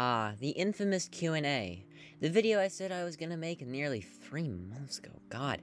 Ah, the infamous Q&A. The video I said I was gonna make nearly three months ago. God.